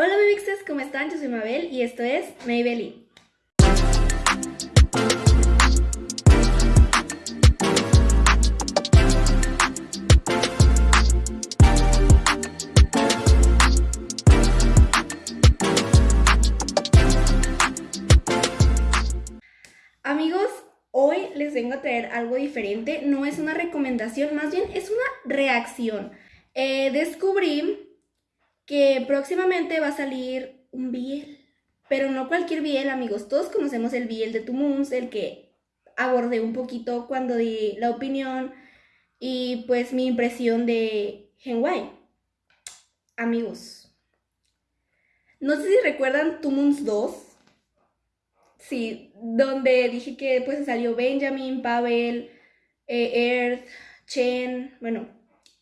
Hola mixes, ¿cómo están? Yo soy Mabel y esto es Maybelline. Amigos, hoy les vengo a traer algo diferente. No es una recomendación, más bien es una reacción. Eh, descubrí que próximamente va a salir un Biel, pero no cualquier Biel, amigos. Todos conocemos el Biel de Moons, el que abordé un poquito cuando di la opinión y pues mi impresión de Genway. Amigos, no sé si recuerdan Moons 2. Sí, donde dije que pues salió Benjamin, Pavel, eh, Earth, Chen, bueno,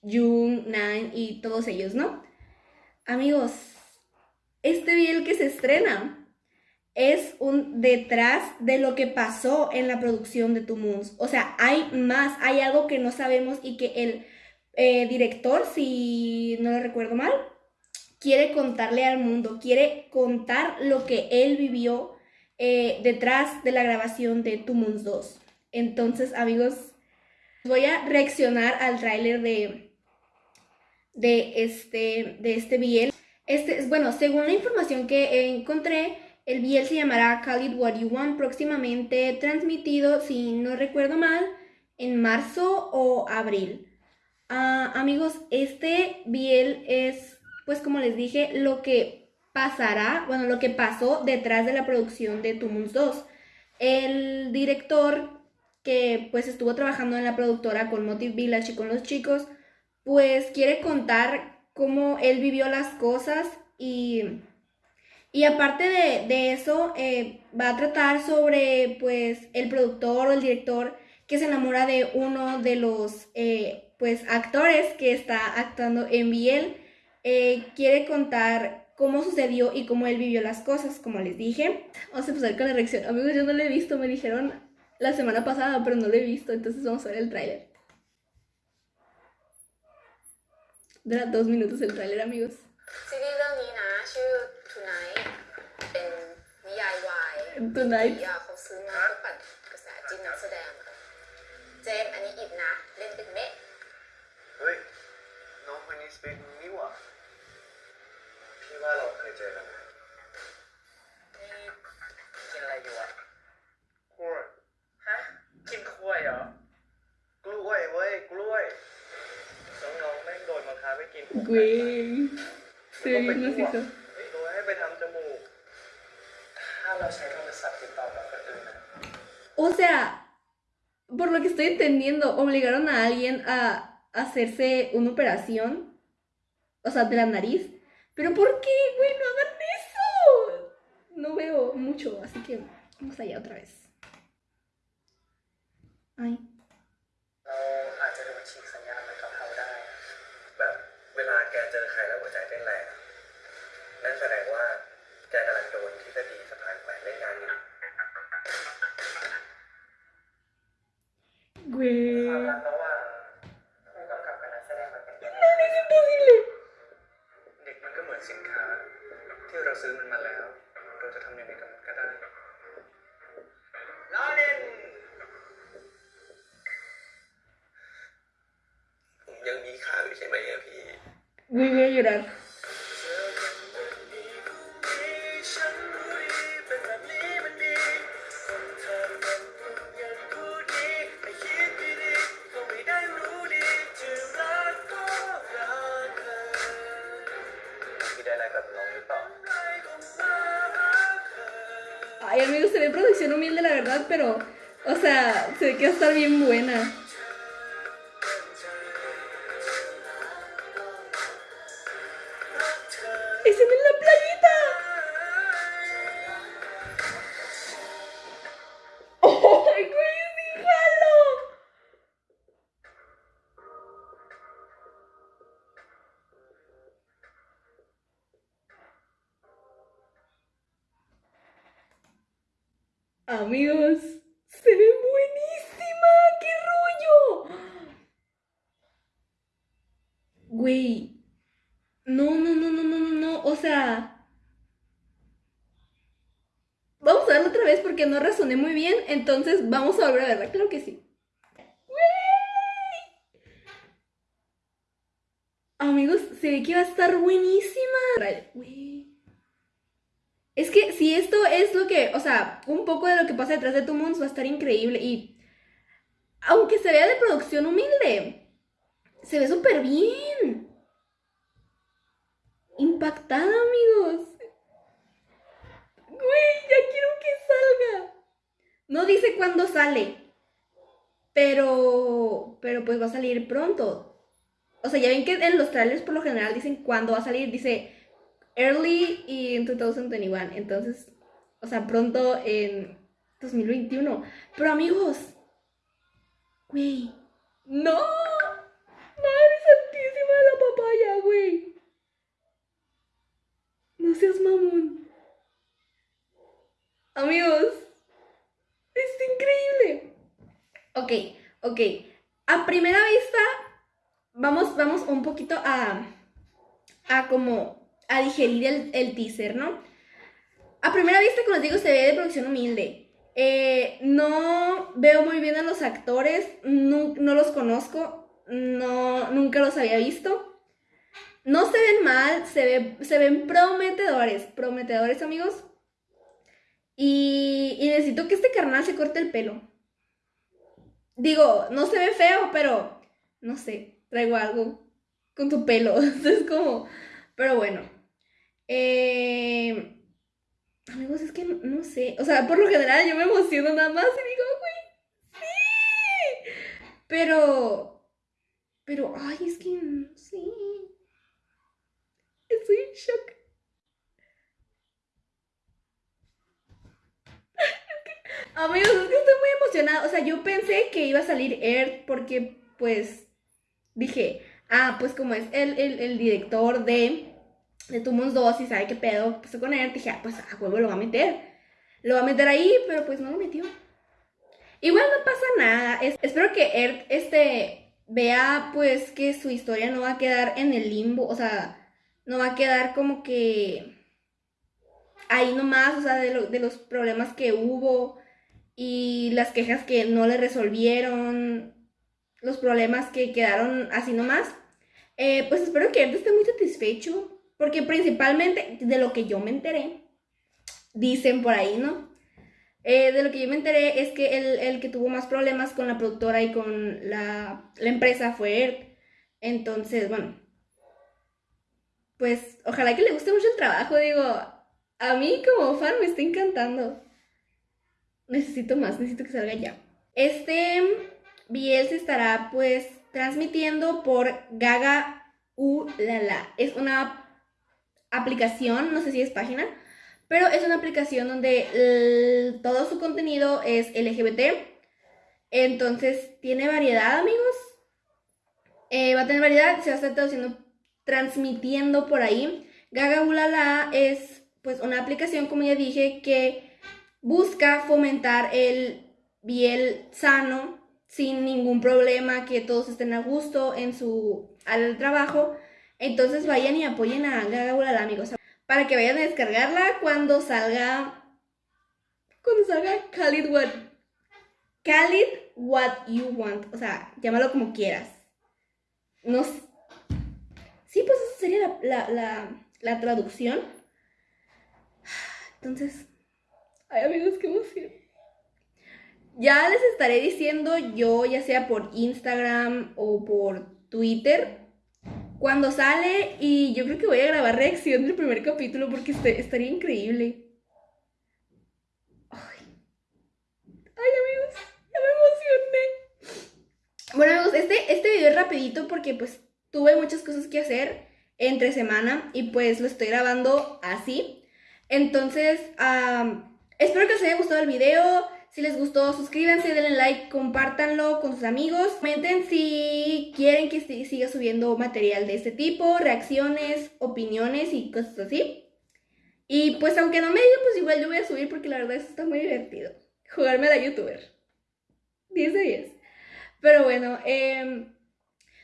Jung, Nine y todos ellos, ¿no? Amigos, este biel que se estrena es un detrás de lo que pasó en la producción de Two Moons. O sea, hay más, hay algo que no sabemos y que el eh, director, si no lo recuerdo mal, quiere contarle al mundo, quiere contar lo que él vivió eh, detrás de la grabación de Two Moons 2. Entonces, amigos, voy a reaccionar al tráiler de, de este, de este biel. Este, bueno, según la información que encontré, el biel se llamará Call It What You Want, próximamente transmitido, si no recuerdo mal, en marzo o abril. Ah, amigos, este biel es, pues como les dije, lo que pasará, bueno, lo que pasó detrás de la producción de Moons 2. El director que pues estuvo trabajando en la productora con Motive Village y con los chicos, pues quiere contar cómo él vivió las cosas y, y aparte de, eso eh, va a tratar sobre pues el productor o el director que se enamora de uno de los eh, pues actores que está actuando en Biel. Eh, quiere contar cómo sucedió y cómo él vivió las cosas, como les dije. Vamos a empezar con la reacción. Amigos, yo no lo he visto, me dijeron la semana pasada, pero no lo he visto, entonces vamos a ver el tráiler. Dura dos minutos el tráiler amigos ซีรีส์เรื่องนี้นะ ชื่อ Tonight เป็นนิยายวาย Tonight ที่เขาซื้อมาเพื่อปั่นกระแสจิ้นนักแสดงอะเจมส์อันนี้อิดนะ เล่นเป็นเมะเฮ้ย น้องคนนี้สเปคนี่หว่าพี่ว่าเราเคยเจอกันนะนี่ นบังคับให้กิน Güey ก็ไป no ทั่ว sé โดยให้ไปทำจมูก ถ้าเราใช้โทรศัพท์ติดต่อกับคนอื่นนะ O sea, por lo que estoy entendiendo, obligaron a alguien a hacerse una operación, o sea, de la nariz. Pero ¿por qué, güey? No hagan eso. No veo mucho, así que vamos allá otra vez. Ay. เ นั่นแสดงว่าแกกำลังโดนทฤษฎีสะพานแขวนเล่นงานอยู่ Güey. ความรักระหว่างผู้กำกับกับนักแสดงมันเป็นยังไง Es imposible. เด็กมันก็เหมือนสินค้า ที่เราซื้อมันมาแล้ว เราจะทำยังไงกับมันก็ได้ล้อเล่นผมยังมีค่าอยู่ใช่ไหมอะพี่ Güey, voy a llorar. Ay, amigos, se ve producción humilde, la verdad, pero, o sea, se ve que va a estar bien buena. ¡Es en la playita! Amigos, se ve buenísima, qué rollo. Güey, no, no, no, no, no, no, no, o sea... Vamos a verlo otra vez porque no razoné muy bien, entonces vamos a volver a verla, claro que sí. Amigos, se ve que va a estar buenísima. Güey. Es que si esto es lo que, o sea, un poco de lo que pasa detrás de tu mundo va a estar increíble. Y aunque se vea de producción humilde, se ve súper bien. Impactada, amigos. Güey, ya quiero que salga. No dice cuándo sale. Pero, pero pues va a salir pronto. O sea, ya ven que en los trailers por lo general dicen cuándo va a salir. Dice early y en 2021. Entonces, o sea, pronto en 2021. Pero amigos, güey, no. Madre santísima de la papaya, güey. No seas mamón. Amigos, es increíble. Ok, ok. A primera vista, vamos, vamos un poquito a, a como a digerir el, el, teaser, ¿no? A primera vista, como les digo, se ve de producción humilde. Eh, no veo muy bien a los actores, no, no los conozco, no, nunca los había visto. No se ven mal, se, ve, se ven prometedores, prometedores amigos. Y, y necesito que este carnal se corte el pelo. Digo, no se ve feo, pero no sé, traigo algo con tu pelo. es como, pero bueno. Eh, amigos, es que no, sé. O sea, por lo general yo me emociono nada más y digo, güey, sí. Pero, pero, ay, es que no sé. Estoy en shock. Amigos, es que estoy muy emocionada. O sea, yo pensé que iba a salir Earth porque, pues, dije, ah, pues como es el, el, el director de de Tumons 2 y sabe qué pedo pasó con él, dije, ah, pues a huevo lo va a meter. Lo va a meter ahí, pero pues no lo metió. Igual no pasa nada. espero que Earth este, vea pues que su historia no va a quedar en el limbo. O sea, no va a quedar como que ahí nomás, o sea, de, de los problemas que hubo y las quejas que no le resolvieron, los problemas que quedaron así nomás. Eh, pues espero que Earth esté muy satisfecho porque principalmente de lo que yo me enteré, dicen por ahí, ¿no? Eh, de lo que yo me enteré es que el, que tuvo más problemas con la productora y con la, empresa fue Earth. Entonces, bueno, pues ojalá que le guste mucho el trabajo. Digo, a mí como fan me está encantando. Necesito más, necesito que salga ya. Este BL se estará pues transmitiendo por Gaga Ulala. Es una aplicación, no sé si es página, pero es una aplicación donde todo su contenido es LGBT. Entonces tiene variedad, amigos. Eh, va a tener variedad, se va a estar traduciendo, transmitiendo por ahí. Gaga Ulala es pues una aplicación, como ya dije, que busca fomentar el biel sano sin ningún problema, que todos estén a gusto en su al trabajo. Entonces vayan y apoyen a Gaga amigos. Para que vayan a descargarla cuando salga. Cuando salga Khalid What. Khalid What You Want. O sea, llámalo como quieras. No Sí, pues esa sería la, la, la traducción. Entonces. Ay, amigos, qué emoción. Ya les estaré diciendo yo, ya sea por Instagram o por Twitter, cuando sale y yo creo que voy a grabar reacción del primer capítulo porque este, estaría increíble. Ay. Ay, amigos, ya me emocioné. Bueno, amigos, este, este video es rapidito porque pues tuve muchas cosas que hacer entre semana y pues lo estoy grabando así. Entonces, espero que os haya gustado el video. Si les gustó, suscríbanse, denle like, compártanlo con sus amigos. Comenten si quieren que siga subiendo material de este tipo, reacciones, opiniones y cosas así. Y pues aunque no me digan, pues igual yo voy a subir porque la verdad está muy divertido. Jugarme a la youtuber. 10 de 10. Pero bueno, em,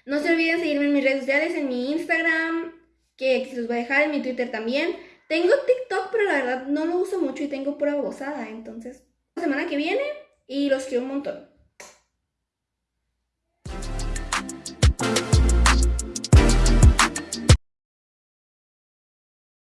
no se olviden seguirme en mis redes sociales, en mi Instagram, que se los voy a dejar, en mi Twitter también. Tengo TikTok, pero la verdad no lo uso mucho y tengo pura babosada, entonces semana que viene y los quiero un montón.